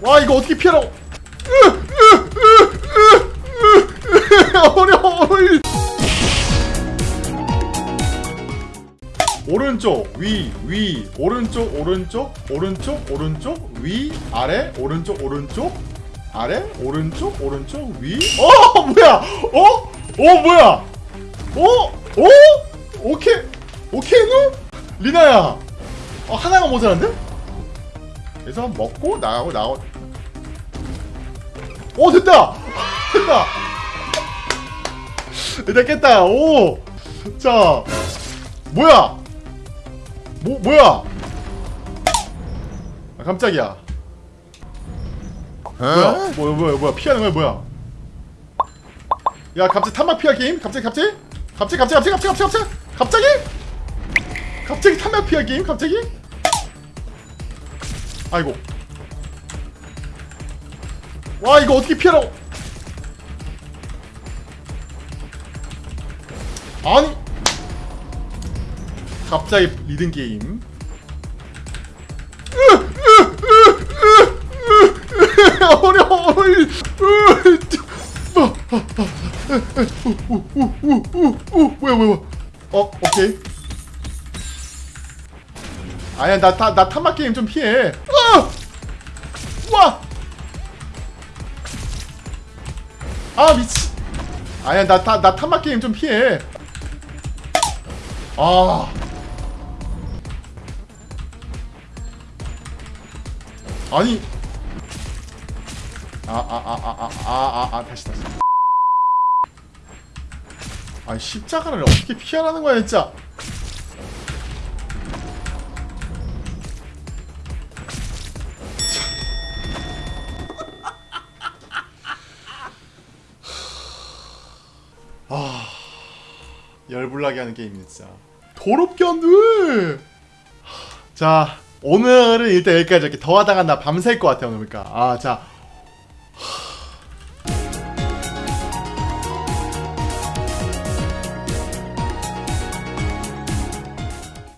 와 이거 어떻게 피하라고 어려워 오른쪽 위 위 오른쪽 오른쪽 오른쪽 오른쪽 위 아래 오른쪽 오른쪽 아래 오른쪽 오른쪽 위어 뭐야 어? 어 뭐야 어? 어? 오케이 오케이 누? 리나야 어 하나가 모자란데? 그래서 먹고 나가고 나가고 오 됐다! 됐다! 일단 깼다. 오자 뭐야? 뭐 뭐야? 아, 깜짝이야. 뭐야? 뭐야 뭐야 뭐야? 피하는 거야 뭐야? 야 갑자기 탄막 피할 게임? 갑자기 갑자기? 갑자기 갑자기 갑자기 갑자기 갑자기 갑자기? 갑자기 탄막 피할 게임? 갑자기 아이고. 와 이거 어떻게 피하라고? 아니. 갑자기 리듬 게임. 어려워 뭐야 뭐야. 어 오케이 아니야 나나 탄막 게임 좀 피해. 어! 와! 아 미치. 아니야 나나 탄막 게임 좀 피해. 아. 아니. 아아 아아 아 아 아 다시 다시. 아 십자가를 어떻게 피하라는 거야 진짜 아 열불나게 하는 게임이 진짜. 더럽게 안돼 자 오늘은 일단 여기까지 이렇게. 더 하다가 나 밤샐 것 같아 오늘 보니까. 아자